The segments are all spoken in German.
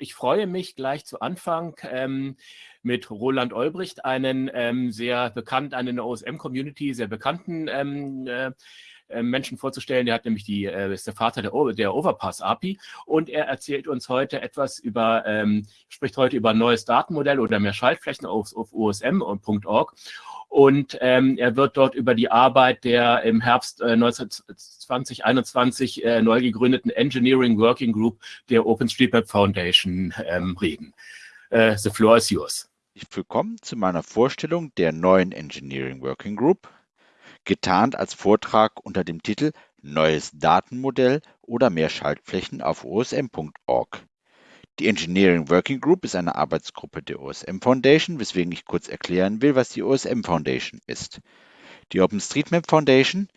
Ich freue mich gleich zu Anfang ähm, mit Roland Olbricht, einen ähm, sehr bekannt, einen OSM-Community sehr bekannten ähm, äh, äh, Menschen vorzustellen. Der hat nämlich die, äh, ist der Vater der, der Overpass-API und er erzählt uns heute etwas über, ähm, spricht heute über ein neues Datenmodell oder mehr Schaltflächen auf, auf osm.org und ähm, er wird dort über die Arbeit der im Herbst äh, 2021 äh, neu gegründeten Engineering Working Group der OpenStreetMap Foundation ähm, reden. Äh, the floor is yours. Willkommen zu meiner Vorstellung der neuen Engineering Working Group, getarnt als Vortrag unter dem Titel Neues Datenmodell oder mehr Schaltflächen auf osm.org. Die Engineering Working Group ist eine Arbeitsgruppe der OSM Foundation, weswegen ich kurz erklären will, was die OSM Foundation ist. Die OpenStreetMap Foundation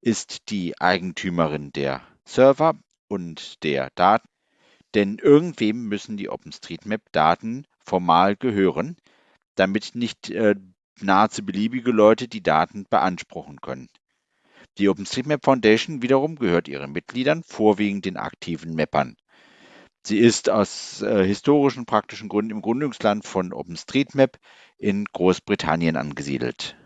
ist die Eigentümerin der Server und der Daten, denn irgendwem müssen die OpenStreetMap-Daten formal gehören, damit nicht äh, nahezu beliebige Leute die Daten beanspruchen können. Die OpenStreetMap Foundation wiederum gehört ihren Mitgliedern, vorwiegend den aktiven Mappern. Sie ist aus äh, historischen praktischen Gründen im Gründungsland von OpenStreetMap in Großbritannien angesiedelt.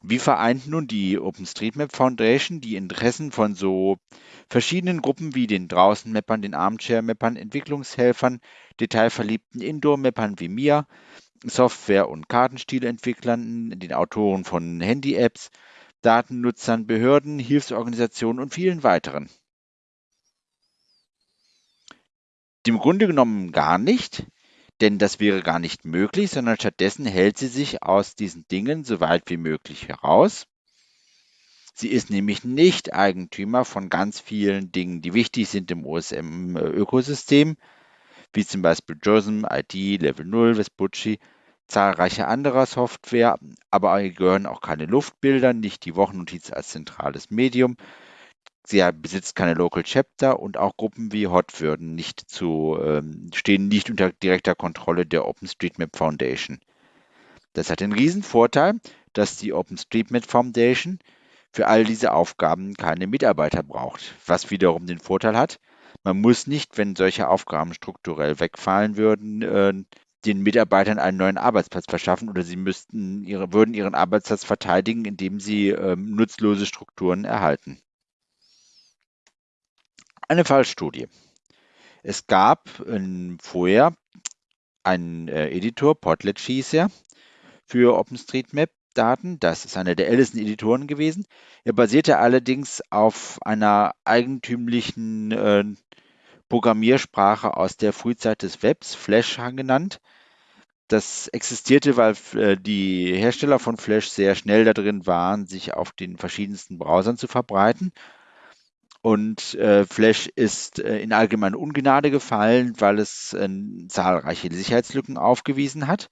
Wie vereint nun die OpenStreetMap Foundation die Interessen von so verschiedenen Gruppen wie den Draußenmappern, den Armchair-Mappern, Entwicklungshelfern, detailverliebten Indoor-Mappern wie mir, Software- und Kartenstilentwicklern, den Autoren von Handy-Apps, Datennutzern, Behörden, Hilfsorganisationen und vielen weiteren? Im Grunde genommen gar nicht, denn das wäre gar nicht möglich, sondern stattdessen hält sie sich aus diesen Dingen so weit wie möglich heraus. Sie ist nämlich nicht Eigentümer von ganz vielen Dingen, die wichtig sind im OSM-Ökosystem, wie zum Beispiel JOSM, ID, Level 0, Vespucci, zahlreiche anderer Software, aber gehören auch keine Luftbilder, nicht die Wochennotiz als zentrales Medium, Sie besitzt keine Local Chapter und auch Gruppen wie Hot würden nicht zu, ähm, stehen nicht unter direkter Kontrolle der OpenStreetMap Foundation. Das hat den riesen Vorteil, dass die OpenStreetMap Foundation für all diese Aufgaben keine Mitarbeiter braucht, was wiederum den Vorteil hat, man muss nicht, wenn solche Aufgaben strukturell wegfallen würden, äh, den Mitarbeitern einen neuen Arbeitsplatz verschaffen oder sie müssten ihre, würden ihren Arbeitsplatz verteidigen, indem sie äh, nutzlose Strukturen erhalten. Eine Fallstudie. Es gab ähm, vorher einen äh, Editor, Potlatch hieß er, für OpenStreetMap-Daten. Das ist einer der ältesten Editoren gewesen. Er basierte allerdings auf einer eigentümlichen äh, Programmiersprache aus der Frühzeit des Webs, Flash genannt. Das existierte, weil äh, die Hersteller von Flash sehr schnell darin waren, sich auf den verschiedensten Browsern zu verbreiten und äh, Flash ist äh, in allgemeine Ungnade gefallen, weil es äh, zahlreiche Sicherheitslücken aufgewiesen hat.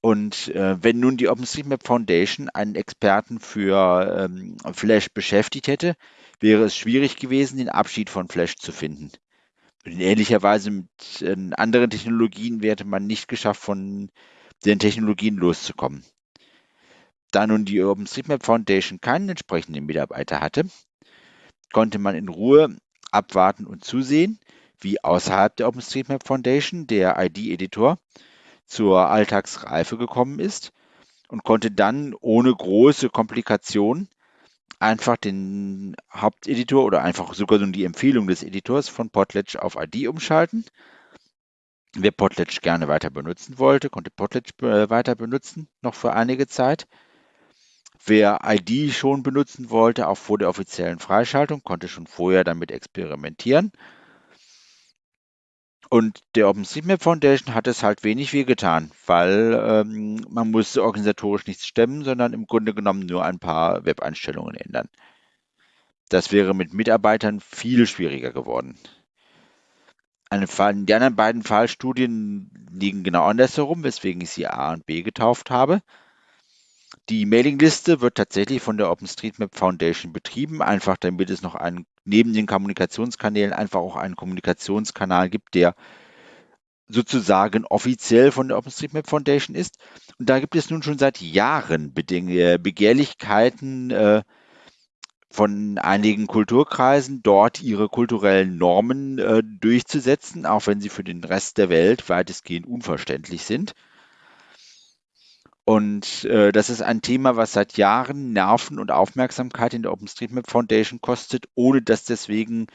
Und äh, wenn nun die OpenStreetMap Foundation einen Experten für ähm, Flash beschäftigt hätte, wäre es schwierig gewesen, den Abschied von Flash zu finden. In ähnlicher Weise mit äh, anderen Technologien wäre man nicht geschafft, von den Technologien loszukommen. Da nun die OpenStreetMap Foundation keinen entsprechenden Mitarbeiter hatte, konnte man in Ruhe abwarten und zusehen, wie außerhalb der OpenStreetMap Foundation der ID-Editor zur Alltagsreife gekommen ist und konnte dann ohne große Komplikation einfach den Haupteditor oder einfach sogar die Empfehlung des Editors von Potlatch auf ID umschalten. Wer Potlatch gerne weiter benutzen wollte, konnte Potlatch äh, weiter benutzen, noch für einige Zeit. Wer ID schon benutzen wollte, auch vor der offiziellen Freischaltung, konnte schon vorher damit experimentieren. Und der OpenStreetMap Foundation hat es halt wenig wie getan, weil ähm, man musste organisatorisch nichts stemmen, sondern im Grunde genommen nur ein paar Web-Einstellungen ändern. Das wäre mit Mitarbeitern viel schwieriger geworden. Eine, die anderen beiden Fallstudien liegen genau andersherum, weswegen ich sie A und B getauft habe. Die Mailingliste wird tatsächlich von der OpenStreetMap Foundation betrieben, einfach damit es noch einen, neben den Kommunikationskanälen einfach auch einen Kommunikationskanal gibt, der sozusagen offiziell von der OpenStreetMap Foundation ist. Und da gibt es nun schon seit Jahren Begehrlichkeiten, äh, von einigen Kulturkreisen, dort ihre kulturellen Normen äh, durchzusetzen, auch wenn sie für den Rest der Welt weitestgehend unverständlich sind. Und äh, das ist ein Thema, was seit Jahren Nerven und Aufmerksamkeit in der OpenStreetMap Foundation kostet, ohne dass deswegen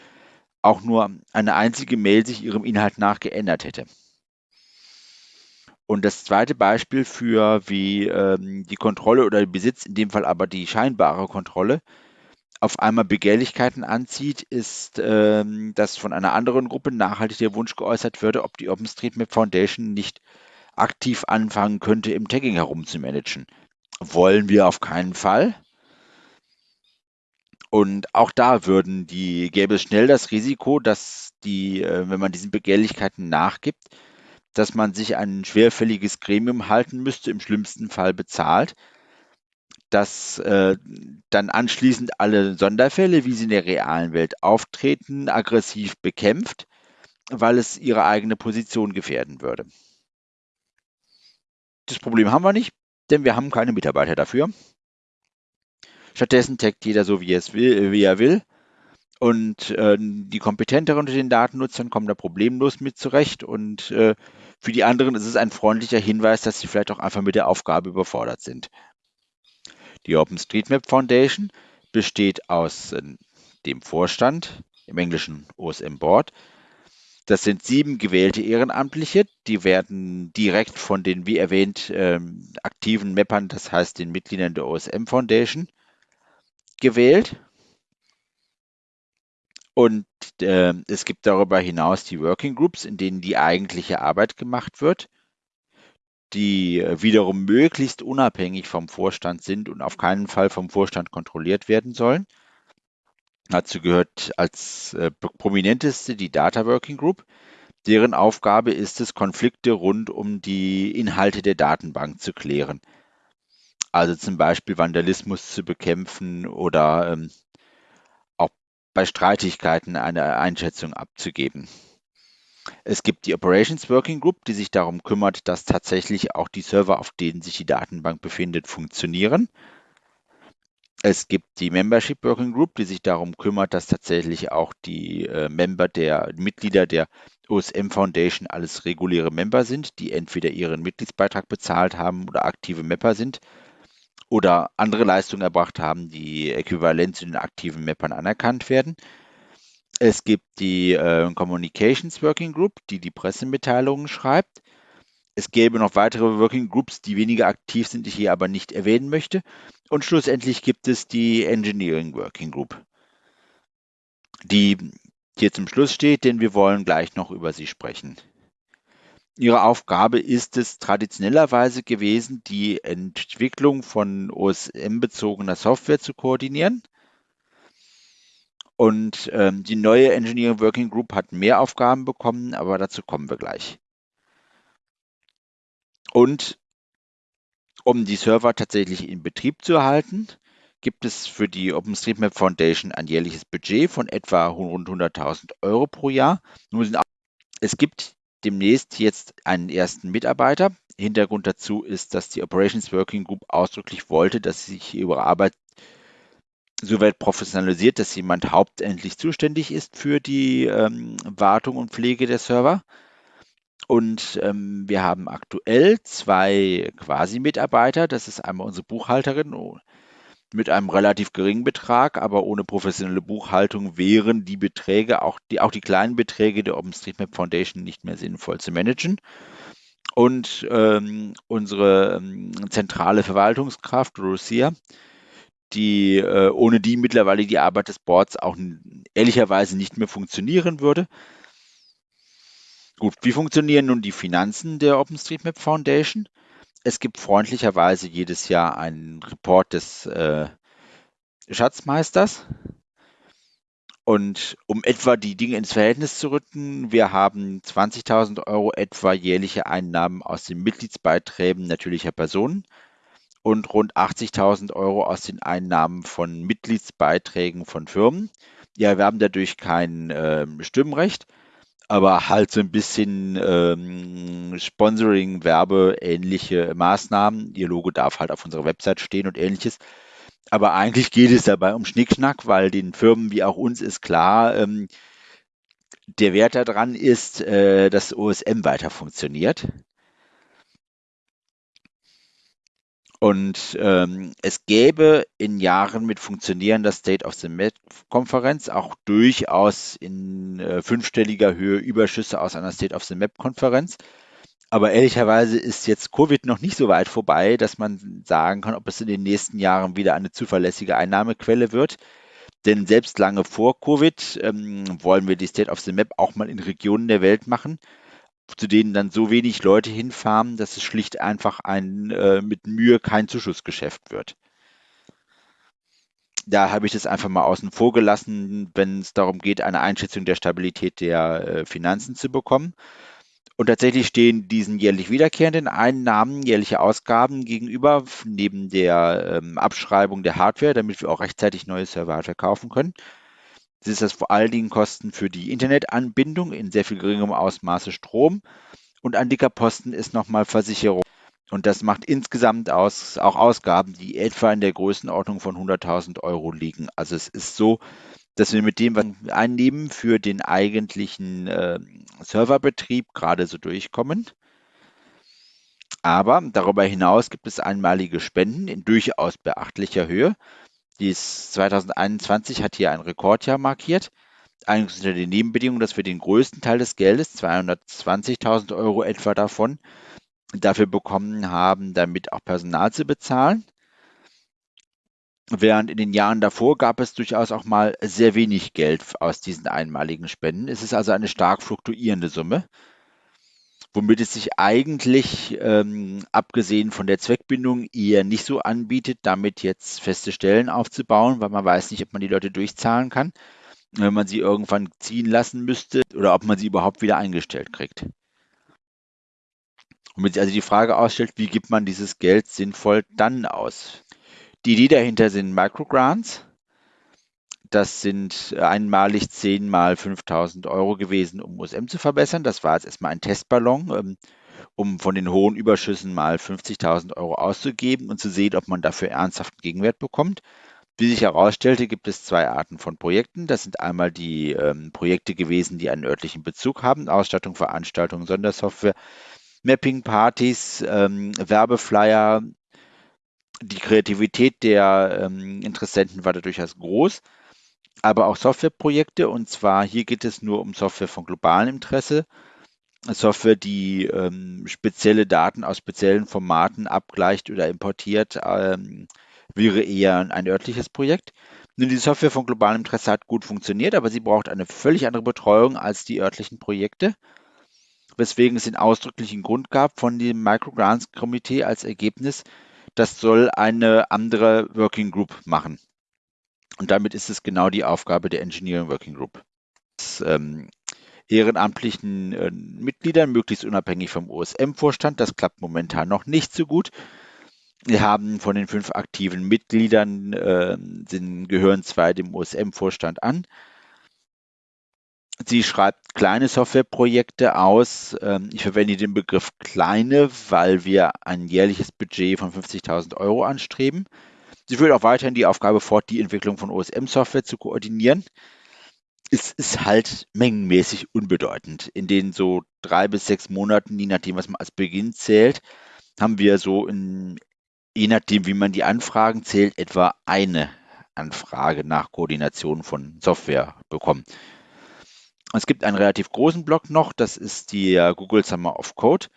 auch nur eine einzige Mail sich ihrem Inhalt nach geändert hätte. Und das zweite Beispiel für wie ähm, die Kontrolle oder der Besitz, in dem Fall aber die scheinbare Kontrolle, auf einmal Begehrlichkeiten anzieht, ist, ähm, dass von einer anderen Gruppe nachhaltig der Wunsch geäußert würde, ob die OpenStreetMap Foundation nicht aktiv anfangen könnte, im Tagging herumzumanagen. Wollen wir auf keinen Fall. Und auch da würden die, gäbe es schnell das Risiko, dass die, äh, wenn man diesen Begehrlichkeiten nachgibt, dass man sich ein schwerfälliges Gremium halten müsste, im schlimmsten Fall bezahlt, das äh, dann anschließend alle Sonderfälle, wie sie in der realen Welt auftreten, aggressiv bekämpft, weil es ihre eigene Position gefährden würde. Das Problem haben wir nicht, denn wir haben keine Mitarbeiter dafür. Stattdessen taggt jeder so, wie, es will, wie er will. Und äh, die kompetenteren unter den Datennutzern kommen da problemlos mit zurecht. Und äh, für die anderen ist es ein freundlicher Hinweis, dass sie vielleicht auch einfach mit der Aufgabe überfordert sind. Die OpenStreetMap Foundation besteht aus äh, dem Vorstand, im Englischen OSM Board. Das sind sieben gewählte Ehrenamtliche, die werden direkt von den, wie erwähnt, ähm, aktiven Mappern, das heißt den Mitgliedern der OSM Foundation, gewählt. Und äh, es gibt darüber hinaus die Working Groups, in denen die eigentliche Arbeit gemacht wird die äh, wiederum möglichst unabhängig vom Vorstand sind und auf keinen Fall vom Vorstand kontrolliert werden sollen. Dazu gehört als äh, prominenteste die Data Working Group. Deren Aufgabe ist es, Konflikte rund um die Inhalte der Datenbank zu klären. Also zum Beispiel Vandalismus zu bekämpfen oder ähm, auch bei Streitigkeiten eine Einschätzung abzugeben. Es gibt die Operations Working Group, die sich darum kümmert, dass tatsächlich auch die Server, auf denen sich die Datenbank befindet, funktionieren. Es gibt die Membership Working Group, die sich darum kümmert, dass tatsächlich auch die äh, Member der Mitglieder der OSM Foundation alles reguläre Member sind, die entweder ihren Mitgliedsbeitrag bezahlt haben oder aktive Mapper sind oder andere Leistungen erbracht haben, die äquivalent zu den aktiven Mappern anerkannt werden. Es gibt die äh, Communications Working Group, die die Pressemitteilungen schreibt. Es gäbe noch weitere Working Groups, die weniger aktiv sind, die ich hier aber nicht erwähnen möchte. Und schlussendlich gibt es die Engineering Working Group, die hier zum Schluss steht, denn wir wollen gleich noch über sie sprechen. Ihre Aufgabe ist es traditionellerweise gewesen, die Entwicklung von OSM-bezogener Software zu koordinieren. Und ähm, die neue Engineering Working Group hat mehr Aufgaben bekommen, aber dazu kommen wir gleich. Und um die Server tatsächlich in Betrieb zu erhalten, gibt es für die OpenStreetMap Foundation ein jährliches Budget von etwa rund 100.000 Euro pro Jahr. Es gibt demnächst jetzt einen ersten Mitarbeiter. Hintergrund dazu ist, dass die Operations Working Group ausdrücklich wollte, dass sie sich ihre Arbeit soweit professionalisiert, dass jemand hauptendlich zuständig ist für die ähm, Wartung und Pflege der Server. Und ähm, wir haben aktuell zwei Quasi-Mitarbeiter. Das ist einmal unsere Buchhalterin oh, mit einem relativ geringen Betrag, aber ohne professionelle Buchhaltung wären die Beträge, auch die, auch die kleinen Beträge der OpenStreetMap Foundation nicht mehr sinnvoll zu managen. Und ähm, unsere ähm, zentrale Verwaltungskraft, Lucia, die äh, ohne die mittlerweile die Arbeit des Boards auch ehrlicherweise nicht mehr funktionieren würde. Gut, wie funktionieren nun die Finanzen der OpenStreetMap Foundation? Es gibt freundlicherweise jedes Jahr einen Report des äh, Schatzmeisters. Und um etwa die Dinge ins Verhältnis zu rücken, wir haben 20.000 Euro etwa jährliche Einnahmen aus den Mitgliedsbeiträgen natürlicher Personen und rund 80.000 Euro aus den Einnahmen von Mitgliedsbeiträgen von Firmen. Die erwerben dadurch kein äh, Stimmrecht, aber halt so ein bisschen ähm, Sponsoring, Werbe, ähnliche Maßnahmen. Ihr Logo darf halt auf unserer Website stehen und ähnliches. Aber eigentlich geht es dabei um Schnickschnack, weil den Firmen wie auch uns ist klar, ähm, der Wert daran ist, äh, dass OSM weiter funktioniert. Und ähm, es gäbe in Jahren mit funktionierender State of the Map-Konferenz auch durchaus in äh, fünfstelliger Höhe Überschüsse aus einer State of the Map-Konferenz. Aber ehrlicherweise ist jetzt Covid noch nicht so weit vorbei, dass man sagen kann, ob es in den nächsten Jahren wieder eine zuverlässige Einnahmequelle wird. Denn selbst lange vor Covid ähm, wollen wir die State of the Map auch mal in Regionen der Welt machen, zu denen dann so wenig Leute hinfahren, dass es schlicht einfach ein äh, mit Mühe kein Zuschussgeschäft wird. Da habe ich das einfach mal außen vor gelassen, wenn es darum geht, eine Einschätzung der Stabilität der äh, Finanzen zu bekommen. Und tatsächlich stehen diesen jährlich wiederkehrenden Einnahmen, jährliche Ausgaben gegenüber, neben der ähm, Abschreibung der Hardware, damit wir auch rechtzeitig neue Server-Hardware kaufen können. Ist das vor allen Dingen Kosten für die Internetanbindung in sehr viel geringerem Ausmaße Strom. Und ein dicker Posten ist nochmal Versicherung. Und das macht insgesamt aus, auch Ausgaben, die etwa in der Größenordnung von 100.000 Euro liegen. Also es ist so, dass wir mit dem, was wir einnehmen, für den eigentlichen äh, Serverbetrieb gerade so durchkommen. Aber darüber hinaus gibt es einmalige Spenden in durchaus beachtlicher Höhe. Dies 2021 hat hier ein Rekordjahr markiert. Eigentlich unter den Nebenbedingungen, dass wir den größten Teil des Geldes, 220.000 Euro etwa davon, dafür bekommen haben, damit auch Personal zu bezahlen. Während in den Jahren davor gab es durchaus auch mal sehr wenig Geld aus diesen einmaligen Spenden. Es ist also eine stark fluktuierende Summe womit es sich eigentlich, ähm, abgesehen von der Zweckbindung, eher nicht so anbietet, damit jetzt feste Stellen aufzubauen, weil man weiß nicht, ob man die Leute durchzahlen kann, wenn man sie irgendwann ziehen lassen müsste oder ob man sie überhaupt wieder eingestellt kriegt. Womit sich also die Frage ausstellt, wie gibt man dieses Geld sinnvoll dann aus? Die Idee dahinter sind Microgrants. Das sind einmalig 10 mal 5000 Euro gewesen, um USM zu verbessern. Das war jetzt erstmal ein Testballon, ähm, um von den hohen Überschüssen mal 50.000 Euro auszugeben und zu sehen, ob man dafür ernsthaften Gegenwert bekommt. Wie sich herausstellte, gibt es zwei Arten von Projekten. Das sind einmal die ähm, Projekte gewesen, die einen örtlichen Bezug haben, Ausstattung, Veranstaltungen, Sondersoftware, Mapping-Partys, ähm, Werbeflyer. Die Kreativität der ähm, Interessenten war da durchaus groß aber auch Softwareprojekte. Und zwar hier geht es nur um Software von globalem Interesse. Software, die ähm, spezielle Daten aus speziellen Formaten abgleicht oder importiert, ähm, wäre eher ein örtliches Projekt. Nun, die Software von globalem Interesse hat gut funktioniert, aber sie braucht eine völlig andere Betreuung als die örtlichen Projekte, weswegen es den ausdrücklichen Grund gab von dem Microgrants-Komitee als Ergebnis, das soll eine andere Working Group machen. Und damit ist es genau die Aufgabe der Engineering Working Group. Das, ähm, ehrenamtlichen äh, Mitgliedern, möglichst unabhängig vom OSM-Vorstand. Das klappt momentan noch nicht so gut. Wir haben von den fünf aktiven Mitgliedern, äh, sind, gehören zwei dem OSM-Vorstand an. Sie schreibt kleine Softwareprojekte aus. Ähm, ich verwende den Begriff kleine, weil wir ein jährliches Budget von 50.000 Euro anstreben. Sie führt auch weiterhin die Aufgabe fort, die Entwicklung von OSM-Software zu koordinieren. Es ist halt mengenmäßig unbedeutend. In den so drei bis sechs Monaten, je nachdem, was man als Beginn zählt, haben wir so, in, je nachdem, wie man die Anfragen zählt, etwa eine Anfrage nach Koordination von Software bekommen. Es gibt einen relativ großen Block noch, das ist die Google Summer of Code.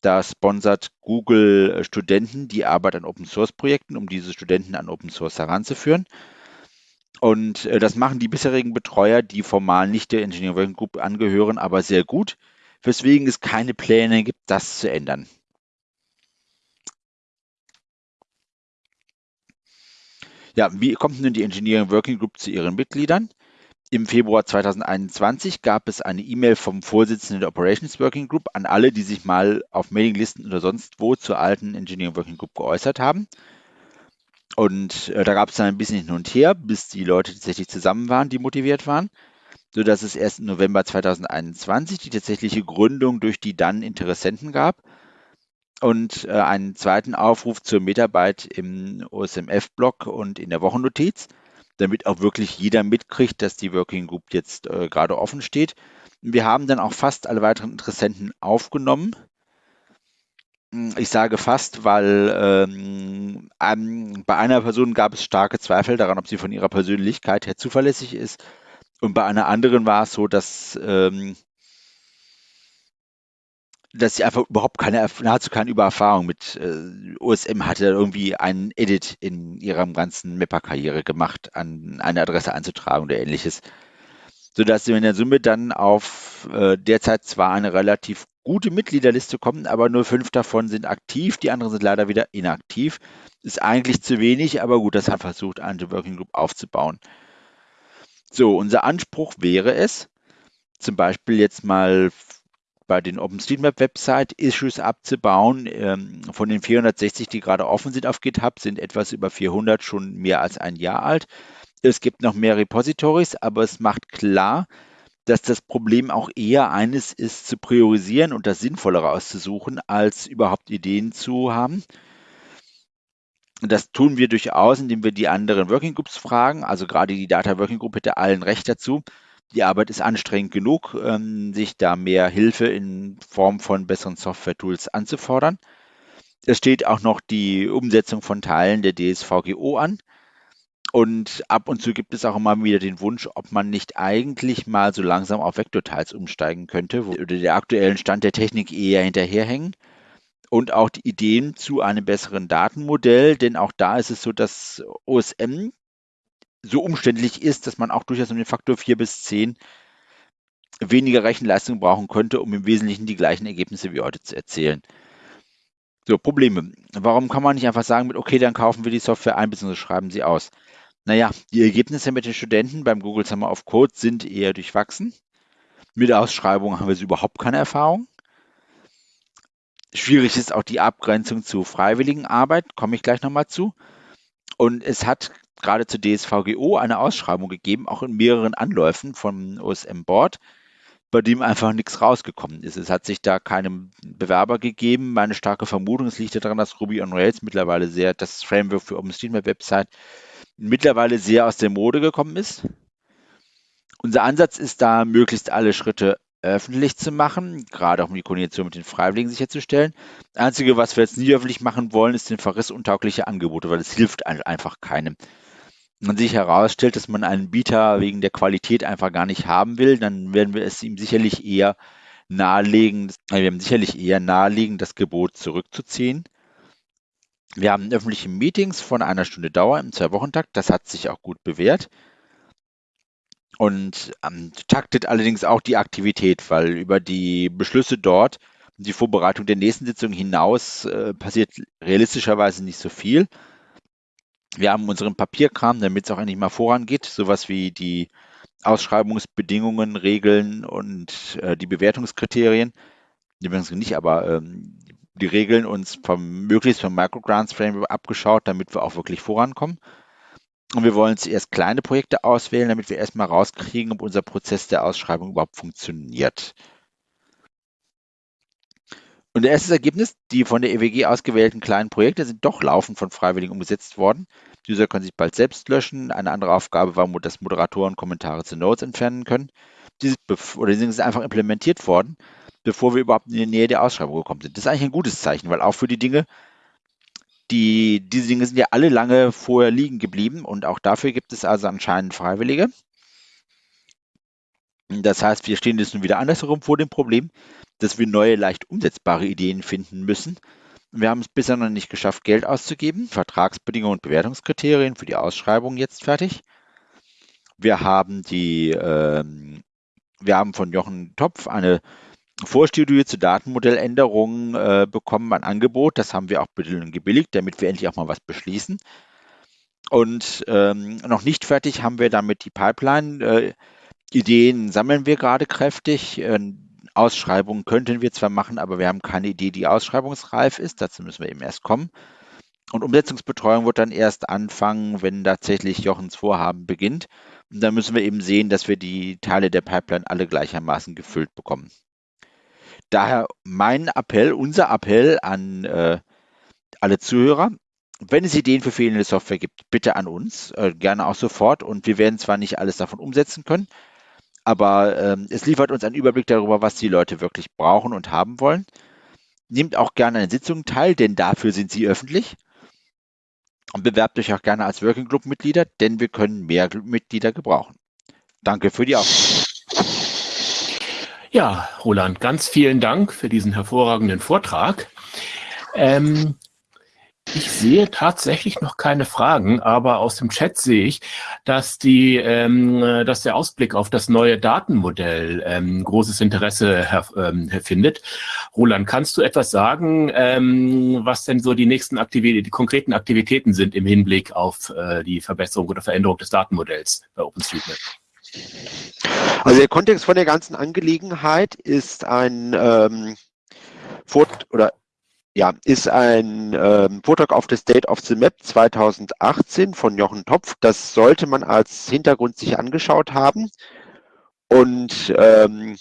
Da sponsert Google äh, Studenten die Arbeit an Open Source Projekten, um diese Studenten an Open Source heranzuführen. Und äh, das machen die bisherigen Betreuer, die formal nicht der Engineering Working Group angehören, aber sehr gut, weswegen es keine Pläne gibt, das zu ändern. Ja, wie kommt nun die Engineering Working Group zu ihren Mitgliedern? Im Februar 2021 gab es eine E-Mail vom Vorsitzenden der Operations Working Group an alle, die sich mal auf Mailinglisten oder sonst wo zur alten Engineering Working Group geäußert haben. Und äh, da gab es dann ein bisschen hin und her, bis die Leute tatsächlich zusammen waren, die motiviert waren, sodass es erst im November 2021 die tatsächliche Gründung durch die dann Interessenten gab. und äh, einen zweiten Aufruf zur Mitarbeit im OSMF-Blog und in der Wochennotiz, damit auch wirklich jeder mitkriegt, dass die Working Group jetzt äh, gerade offen steht. Wir haben dann auch fast alle weiteren Interessenten aufgenommen. Hm, ich sage fast, weil ähm, bei einer Person gab es starke Zweifel daran, ob sie von ihrer Persönlichkeit her zuverlässig ist. Und bei einer anderen war es so, dass ähm, dass sie einfach überhaupt keine, nahezu keine Übererfahrung mit äh, OSM hatte, irgendwie einen Edit in ihrem ganzen Mapper-Karriere gemacht, an eine Adresse einzutragen oder ähnliches. Sodass sie in der Summe dann auf äh, derzeit zwar eine relativ gute Mitgliederliste kommen, aber nur fünf davon sind aktiv, die anderen sind leider wieder inaktiv. Ist eigentlich zu wenig, aber gut, das hat versucht, eine Working Group aufzubauen. So, unser Anspruch wäre es, zum Beispiel jetzt mal bei den OpenStreetMap-Website Issues abzubauen. Ähm, von den 460, die gerade offen sind auf GitHub, sind etwas über 400 schon mehr als ein Jahr alt. Es gibt noch mehr Repositories, aber es macht klar, dass das Problem auch eher eines ist, zu priorisieren und das Sinnvollere auszusuchen, als überhaupt Ideen zu haben. Das tun wir durchaus, indem wir die anderen Working Groups fragen. Also gerade die Data Working Group hätte allen Recht dazu, die Arbeit ist anstrengend genug, ähm, sich da mehr Hilfe in Form von besseren Software-Tools anzufordern. Es steht auch noch die Umsetzung von Teilen der DSVGO an. Und ab und zu gibt es auch immer wieder den Wunsch, ob man nicht eigentlich mal so langsam auf Vektorteils umsteigen könnte, wo der aktuellen Stand der Technik eher hinterherhängen. Und auch die Ideen zu einem besseren Datenmodell, denn auch da ist es so, dass OSM so umständlich ist, dass man auch durchaus um den Faktor 4 bis 10 weniger Rechenleistung brauchen könnte, um im Wesentlichen die gleichen Ergebnisse wie heute zu erzielen. So, Probleme. Warum kann man nicht einfach sagen, mit okay, dann kaufen wir die Software ein, bzw. schreiben sie aus? Naja, die Ergebnisse mit den Studenten beim Google Summer of Code sind eher durchwachsen. Mit Ausschreibungen haben wir überhaupt keine Erfahrung. Schwierig ist auch die Abgrenzung zu freiwilligen Arbeit, komme ich gleich nochmal zu. Und es hat gerade zur DSVGO eine Ausschreibung gegeben, auch in mehreren Anläufen vom OSM Board, bei dem einfach nichts rausgekommen ist. Es hat sich da keinem Bewerber gegeben. Meine starke Vermutung, es liegt daran, dass Ruby on Rails mittlerweile sehr, das Framework für OpenStreetMap Website mittlerweile sehr aus der Mode gekommen ist. Unser Ansatz ist da, möglichst alle Schritte öffentlich zu machen, gerade auch um die Koordination mit den Freiwilligen sicherzustellen. Das Einzige, was wir jetzt nie öffentlich machen wollen, ist den verrissuntaugliche Angebote, weil es hilft einfach keinem man sich herausstellt, dass man einen Bieter wegen der Qualität einfach gar nicht haben will, dann werden wir es ihm sicherlich eher nahelegen, wir werden sicherlich eher nahelegen, das Gebot zurückzuziehen. Wir haben öffentliche Meetings von einer Stunde Dauer im Zwei-Wochen-Takt. Das hat sich auch gut bewährt. Und ähm, taktet allerdings auch die Aktivität, weil über die Beschlüsse dort, die Vorbereitung der nächsten Sitzung hinaus, äh, passiert realistischerweise nicht so viel. Wir haben unseren Papierkram, damit es auch endlich mal vorangeht, sowas wie die Ausschreibungsbedingungen, Regeln und äh, die Bewertungskriterien. Die nicht, aber ähm, die Regeln uns vom, möglichst vom Microgrants Framework abgeschaut, damit wir auch wirklich vorankommen. Und wir wollen zuerst kleine Projekte auswählen, damit wir erstmal rauskriegen, ob unser Prozess der Ausschreibung überhaupt funktioniert. Und das erste Ergebnis, die von der EWG ausgewählten kleinen Projekte sind doch laufend von Freiwilligen umgesetzt worden. Die User können sich bald selbst löschen. Eine andere Aufgabe war, dass Moderatoren Kommentare zu Notes entfernen können. Die sind, oder die sind einfach implementiert worden, bevor wir überhaupt in die Nähe der Ausschreibung gekommen sind. Das ist eigentlich ein gutes Zeichen, weil auch für die Dinge, die, diese Dinge sind ja alle lange vorher liegen geblieben und auch dafür gibt es also anscheinend Freiwillige. Das heißt, wir stehen jetzt nun wieder andersherum vor dem Problem, dass wir neue, leicht umsetzbare Ideen finden müssen. Wir haben es bisher noch nicht geschafft, Geld auszugeben. Vertragsbedingungen und Bewertungskriterien für die Ausschreibung jetzt fertig. Wir haben die, ähm, wir haben von Jochen Topf eine Vorstudie zu Datenmodelländerungen äh, bekommen, ein Angebot. Das haben wir auch gebilligt, damit wir endlich auch mal was beschließen. Und ähm, noch nicht fertig haben wir damit die Pipeline. Äh, Ideen sammeln wir gerade kräftig. Äh, Ausschreibungen könnten wir zwar machen, aber wir haben keine Idee, die ausschreibungsreif ist. Dazu müssen wir eben erst kommen. Und Umsetzungsbetreuung wird dann erst anfangen, wenn tatsächlich Jochens Vorhaben beginnt. Und dann müssen wir eben sehen, dass wir die Teile der Pipeline alle gleichermaßen gefüllt bekommen. daher mein Appell, unser Appell an äh, alle Zuhörer, wenn es Ideen für fehlende Software gibt, bitte an uns, äh, gerne auch sofort. Und wir werden zwar nicht alles davon umsetzen können, aber ähm, es liefert uns einen Überblick darüber, was die Leute wirklich brauchen und haben wollen. Nehmt auch gerne an Sitzungen teil, denn dafür sind sie öffentlich. Und bewerbt euch auch gerne als Working Group Mitglieder, denn wir können mehr Mitglieder gebrauchen. Danke für die Aufmerksamkeit. Ja, Roland, ganz vielen Dank für diesen hervorragenden Vortrag. Ähm, ich sehe tatsächlich noch keine Fragen, aber aus dem Chat sehe ich, dass, die, ähm, dass der Ausblick auf das neue Datenmodell ähm, großes Interesse ähm, findet. Roland, kannst du etwas sagen, ähm, was denn so die nächsten Aktivitäten, die konkreten Aktivitäten sind im Hinblick auf äh, die Verbesserung oder Veränderung des Datenmodells bei OpenStreetMap? Also der Kontext von der ganzen Angelegenheit ist ein ähm, Fort oder ja, ist ein ähm, Vortrag auf the State of the Map 2018 von Jochen Topf. Das sollte man als Hintergrund sich angeschaut haben. Und ähm,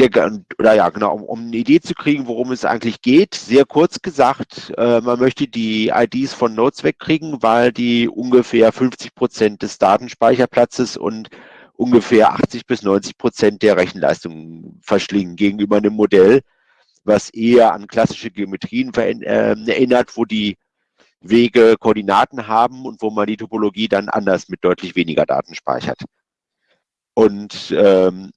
der, oder ja, genau, um, um, eine Idee zu kriegen, worum es eigentlich geht. Sehr kurz gesagt, äh, man möchte die IDs von Nodes wegkriegen, weil die ungefähr 50 Prozent des Datenspeicherplatzes und ungefähr 80 bis 90 Prozent der Rechenleistung verschlingen gegenüber einem Modell, was eher an klassische Geometrien äh, erinnert, wo die Wege Koordinaten haben und wo man die Topologie dann anders mit deutlich weniger Daten speichert. Und ähm,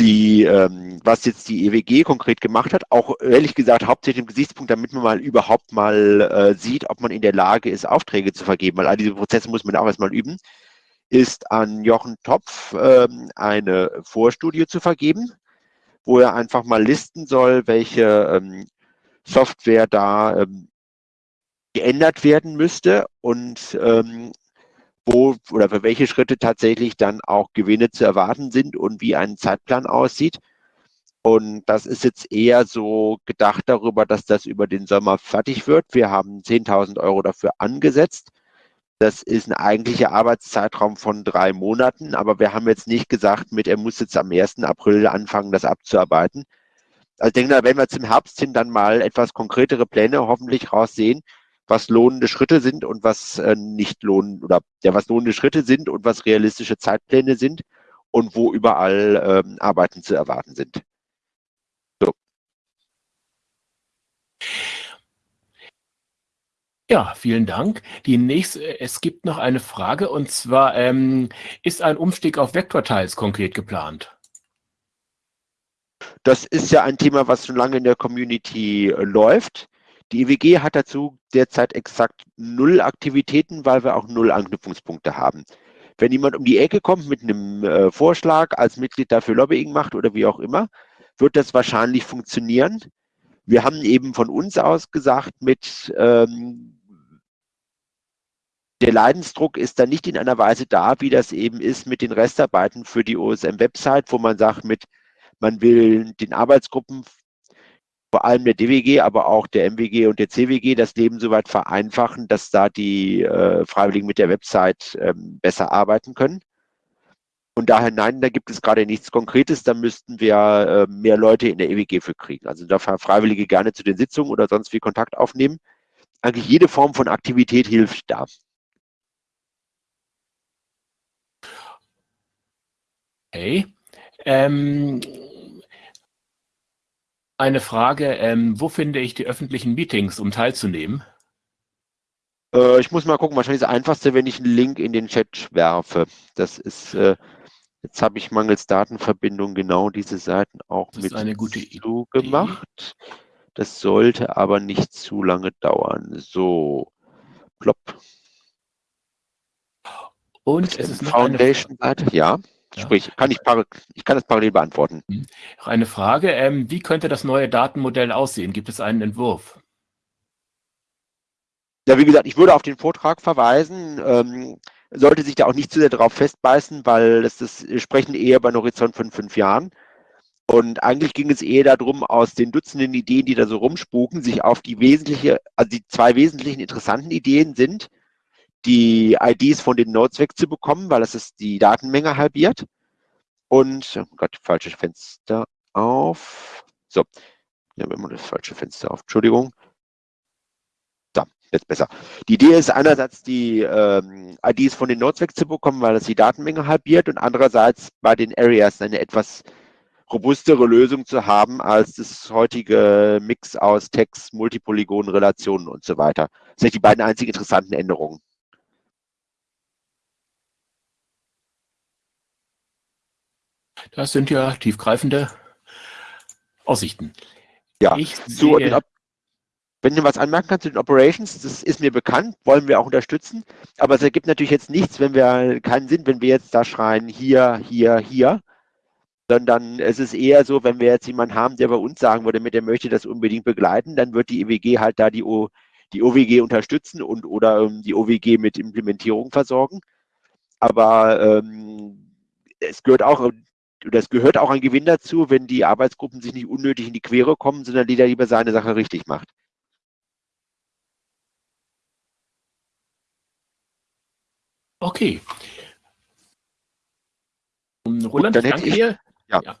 die, ähm, was jetzt die EWG konkret gemacht hat, auch ehrlich gesagt hauptsächlich im Gesichtspunkt, damit man mal überhaupt mal äh, sieht, ob man in der Lage ist, Aufträge zu vergeben, weil all diese Prozesse muss man auch erstmal üben, ist an Jochen Topf ähm, eine Vorstudie zu vergeben, wo er einfach mal listen soll, welche ähm, Software da ähm, geändert werden müsste und ähm, wo oder für welche Schritte tatsächlich dann auch Gewinne zu erwarten sind und wie ein Zeitplan aussieht. Und das ist jetzt eher so gedacht darüber, dass das über den Sommer fertig wird. Wir haben 10.000 Euro dafür angesetzt. Das ist ein eigentlicher Arbeitszeitraum von drei Monaten, aber wir haben jetzt nicht gesagt, mit er muss jetzt am 1. April anfangen, das abzuarbeiten. Also ich denke, wenn wir zum Herbst hin dann mal etwas konkretere Pläne hoffentlich raussehen, was lohnende Schritte sind und was äh, nicht lohnen oder ja, was lohnende Schritte sind und was realistische Zeitpläne sind und wo überall ähm, Arbeiten zu erwarten sind. Ja, vielen Dank. Die nächste, es gibt noch eine Frage und zwar ähm, ist ein Umstieg auf Vektorteils konkret geplant? Das ist ja ein Thema, was schon lange in der Community äh, läuft. Die EWG hat dazu derzeit exakt null Aktivitäten, weil wir auch null Anknüpfungspunkte haben. Wenn jemand um die Ecke kommt mit einem äh, Vorschlag, als Mitglied dafür Lobbying macht oder wie auch immer, wird das wahrscheinlich funktionieren. Wir haben eben von uns aus gesagt, mit ähm, der Leidensdruck ist dann nicht in einer Weise da, wie das eben ist mit den Restarbeiten für die OSM-Website, wo man sagt, mit man will den Arbeitsgruppen vor allem der DWG, aber auch der MWG und der CWG das Leben soweit vereinfachen, dass da die äh, Freiwilligen mit der Website ähm, besser arbeiten können. Und daher nein, da gibt es gerade nichts Konkretes, da müssten wir äh, mehr Leute in der EWG für kriegen. Also da Freiwillige gerne zu den Sitzungen oder sonst wie Kontakt aufnehmen. Eigentlich jede Form von Aktivität hilft da. Okay. Ähm, eine Frage, ähm, wo finde ich die öffentlichen Meetings, um teilzunehmen? Äh, ich muss mal gucken, wahrscheinlich das Einfachste, wenn ich einen Link in den Chat werfe. Das ist, äh, jetzt habe ich mangels Datenverbindung genau diese Seiten auch das mit eine gute zugemacht. Das sollte aber nicht zu lange dauern. So, plopp. Und es ist noch Foundation-Seite, ja. Sprich, kann ich, ich kann das parallel beantworten. Mhm. Eine Frage, ähm, wie könnte das neue Datenmodell aussehen? Gibt es einen Entwurf? Ja, wie gesagt, ich würde auf den Vortrag verweisen. Ähm, sollte sich da auch nicht zu sehr darauf festbeißen, weil das, das sprechen eher bei einem Horizont von fünf Jahren. Und eigentlich ging es eher darum, aus den Dutzenden Ideen, die da so rumspuken, sich auf die wesentliche, also die zwei wesentlichen interessanten Ideen sind, die IDs von den Nodes wegzubekommen, weil es ist die Datenmenge halbiert. Und, oh Gott, falsches Fenster auf. So, ja, wenn man das falsche Fenster auf. Entschuldigung. Da, jetzt besser. Die Idee ist einerseits, die ähm, IDs von den Nodes wegzubekommen, weil das die Datenmenge halbiert und andererseits bei den Areas eine etwas robustere Lösung zu haben als das heutige Mix aus Text, Multipolygonen, Relationen und so weiter. Das sind die beiden einzigen interessanten Änderungen. Das sind ja tiefgreifende Aussichten. Ja, ich sehe, wenn du was anmerken kannst zu den Operations, das ist mir bekannt, wollen wir auch unterstützen. Aber es ergibt natürlich jetzt nichts, wenn wir keinen Sinn, wenn wir jetzt da schreien, hier, hier, hier. Sondern es ist eher so, wenn wir jetzt jemanden haben, der bei uns sagen würde, mit der möchte das unbedingt begleiten, dann wird die EWG halt da die, o, die OWG unterstützen und oder ähm, die OWG mit Implementierung versorgen. Aber ähm, es gehört auch das gehört auch ein Gewinn dazu, wenn die Arbeitsgruppen sich nicht unnötig in die Quere kommen, sondern jeder lieber seine Sache richtig macht. Okay. Roland, Gut, danke ich, dir. Ja. ja.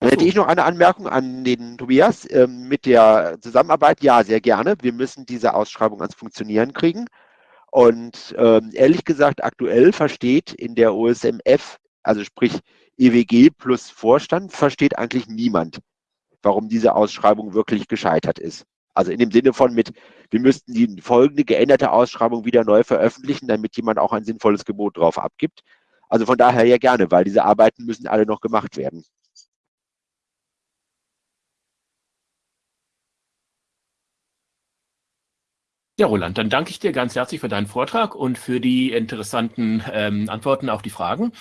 Dann hätte ich noch eine Anmerkung an den Tobias ähm, mit der Zusammenarbeit. Ja, sehr gerne. Wir müssen diese Ausschreibung ans Funktionieren kriegen. Und ähm, ehrlich gesagt, aktuell versteht in der OSMF, also sprich EWG plus Vorstand versteht eigentlich niemand, warum diese Ausschreibung wirklich gescheitert ist. Also in dem Sinne von mit, wir müssten die folgende geänderte Ausschreibung wieder neu veröffentlichen, damit jemand auch ein sinnvolles Gebot drauf abgibt. Also von daher ja gerne, weil diese Arbeiten müssen alle noch gemacht werden. Ja, Roland, dann danke ich dir ganz herzlich für deinen Vortrag und für die interessanten ähm, Antworten auf die Fragen.